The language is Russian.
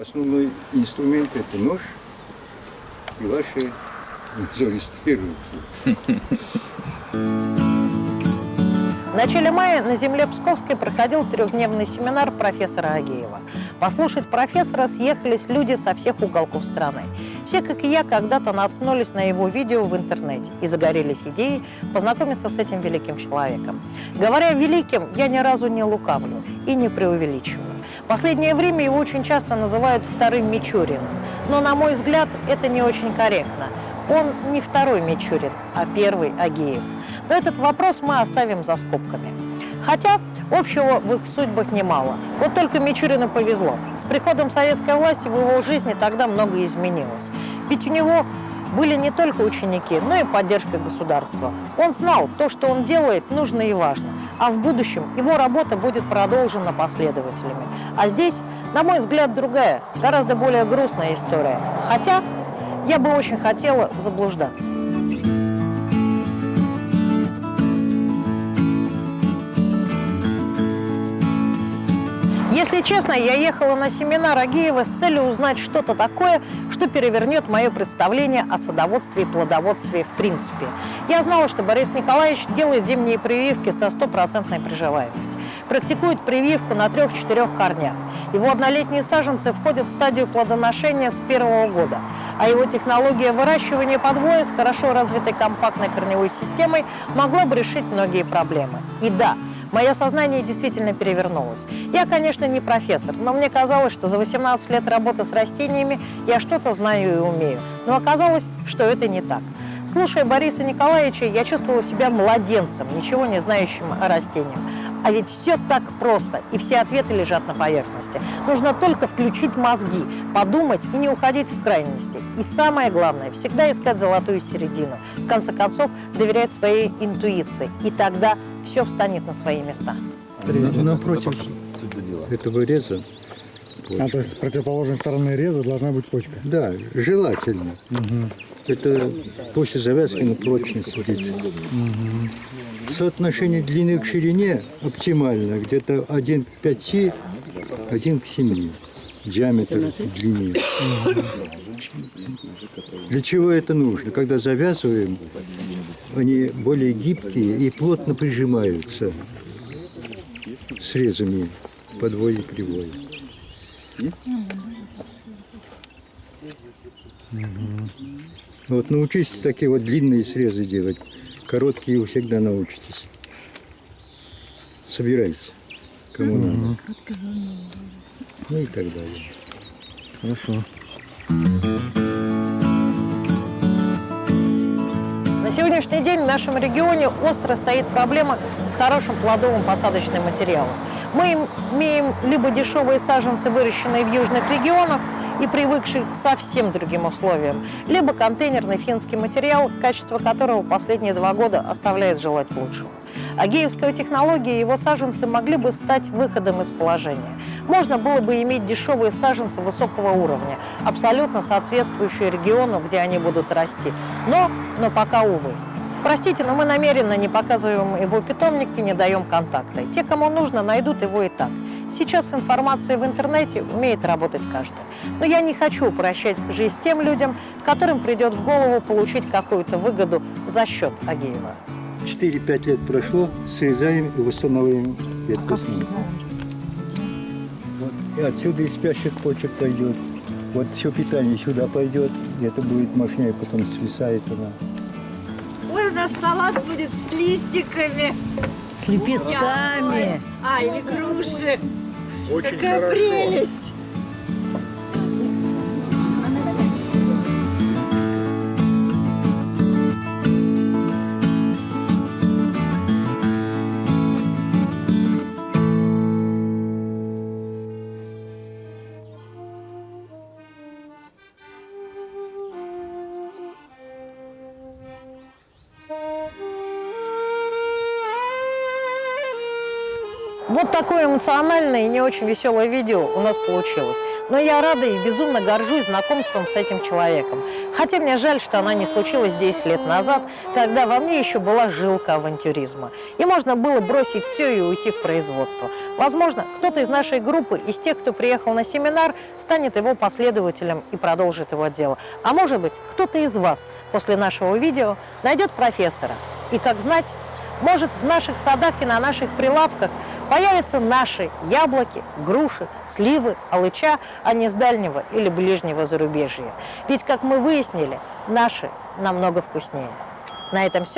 Основной инструмент – это нож и ваши мозолистые руки. В начале мая на земле Псковской проходил трехдневный семинар профессора Агеева. Послушать профессора съехались люди со всех уголков страны. Все, как и я, когда-то наткнулись на его видео в интернете и загорелись идеей познакомиться с этим великим человеком. Говоря великим, я ни разу не лукавлю и не преувеличиваю. В последнее время его очень часто называют вторым Мичуриным, но, на мой взгляд, это не очень корректно. Он не второй Мичурин, а первый Агеев. Но этот вопрос мы оставим за скобками. Хотя общего в их судьбах немало. Вот только Мичурину повезло. С приходом советской власти в его жизни тогда многое изменилось. Ведь у него были не только ученики, но и поддержка государства. Он знал, то, что он делает, нужно и важно. А в будущем его работа будет продолжена последователями. А здесь, на мой взгляд, другая, гораздо более грустная история. Хотя я бы очень хотела заблуждаться. Если честно, я ехала на семинар Агеева с целью узнать что-то такое, что перевернет мое представление о садоводстве и плодоводстве в принципе. Я знала, что Борис Николаевич делает зимние прививки со стопроцентной приживаемостью. Практикует прививку на трех-четырех корнях. Его однолетние саженцы входят в стадию плодоношения с первого года, а его технология выращивания подвоя с хорошо развитой компактной корневой системой могла бы решить многие проблемы. И да, Мое сознание действительно перевернулось. Я, конечно, не профессор, но мне казалось, что за 18 лет работы с растениями я что-то знаю и умею. Но оказалось, что это не так. Слушая Бориса Николаевича, я чувствовала себя младенцем, ничего не знающим о растениях. А ведь все так просто, и все ответы лежат на поверхности. Нужно только включить мозги, подумать и не уходить в крайности. И самое главное, всегда искать золотую середину. В конце концов, доверять своей интуиции. И тогда все встанет на свои места. Напротив этого реза А, то есть с противоположной стороны реза должна быть почка. Да, желательно. Это после завязки на прочно сидит. Соотношение длины к ширине оптимально, где-то 1 к 5, 1 к 7 диаметр длины. Для чего это нужно? Когда завязываем, они более гибкие и плотно прижимаются срезами подвой и кривой. Вот научитесь такие вот длинные срезы делать. Короткие вы всегда научитесь. Собирайте, кому надо. Ну и так далее. Хорошо. На сегодняшний день в нашем регионе остро стоит проблема с хорошим плодовым посадочным материалом. Мы им- имеем либо дешевые саженцы, выращенные в южных регионах и привыкшие к совсем другим условиям, либо контейнерный финский материал, качество которого последние два года оставляет желать лучшего. Агеевская технология и его саженцы могли бы стать выходом из положения. Можно было бы иметь дешевые саженцы высокого уровня, абсолютно соответствующие региону, где они будут расти. Но, но пока, увы. Простите, но мы намеренно не показываем его питомник и не даем контакта. Те, кому нужно, найдут его и так. Сейчас с информацией в интернете умеет работать каждый. Но я не хочу упрощать жизнь тем людям, которым придет в голову получить какую-то выгоду за счет Агеева. 4-5 лет прошло, срезаем и восстанавливаем ветку снова. Вот, и отсюда из спящих почек пойдет. Вот все питание сюда пойдет, и это будет мощнее, потом свисает она. Ой, у нас салат будет с листиками. С Ой. А, или груши. Какая прелесть. Вот такое эмоциональное и не очень веселое видео у нас получилось. Но я рада и безумно горжусь знакомством с этим человеком. Хотя мне жаль, что она не случилась 10 лет назад, когда во мне еще была жилка авантюризма. И можно было бросить все и уйти в производство. Возможно, кто-то из нашей группы, из тех, кто приехал на семинар, станет его последователем и продолжит его дело. А может быть, кто-то из вас после нашего видео найдет профессора. И, как знать, может, в наших садах и на наших прилавках появятся наши яблоки, груши, сливы, алыча, а не с дальнего или ближнего зарубежья. Ведь, как мы выяснили, наши намного вкуснее. На этом все.